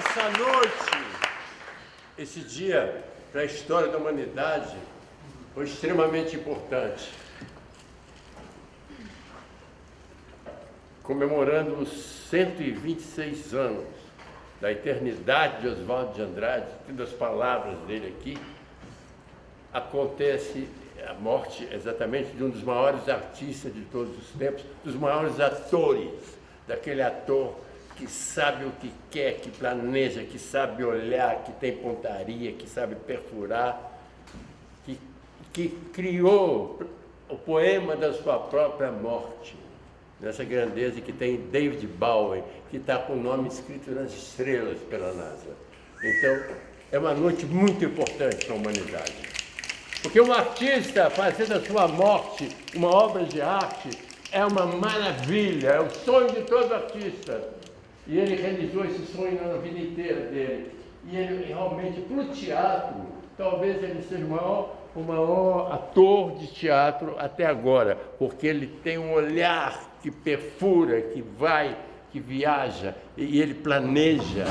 Essa noite, esse dia para a história da humanidade foi extremamente importante. Comemorando os 126 anos da eternidade de Oswaldo de Andrade, tendo as palavras dele aqui, acontece a morte exatamente de um dos maiores artistas de todos os tempos, dos maiores atores, daquele ator que sabe o que quer, que planeja, que sabe olhar, que tem pontaria, que sabe perfurar, que, que criou o poema da sua própria morte, nessa grandeza que tem David Bowie, que está com o nome escrito nas estrelas pela NASA. Então, é uma noite muito importante para a humanidade. Porque um artista fazer da sua morte uma obra de arte é uma maravilha, é o sonho de todo artista. E ele realizou esse sonho na vida inteira dele. E ele realmente, para o teatro, talvez ele seja o maior, o maior ator de teatro até agora, porque ele tem um olhar que perfura, que vai, que viaja, e ele planeja.